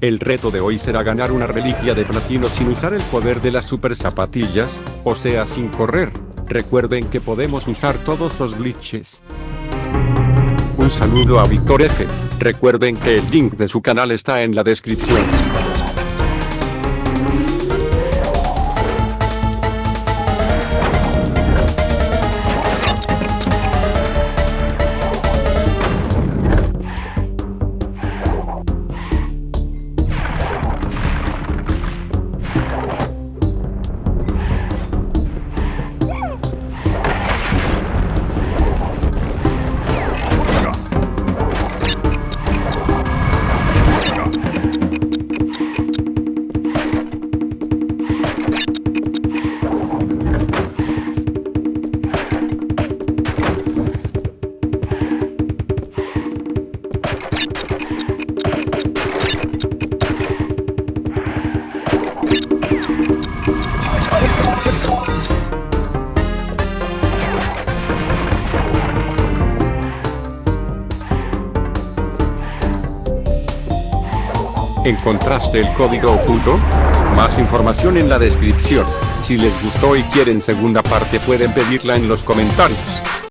El reto de hoy será ganar una reliquia de platino sin usar el poder de las super zapatillas, o sea sin correr. Recuerden que podemos usar todos los glitches. Un saludo a Víctor F. Recuerden que el link de su canal está en la descripción. ¿Encontraste el código oculto? Más información en la descripción. Si les gustó y quieren segunda parte pueden pedirla en los comentarios.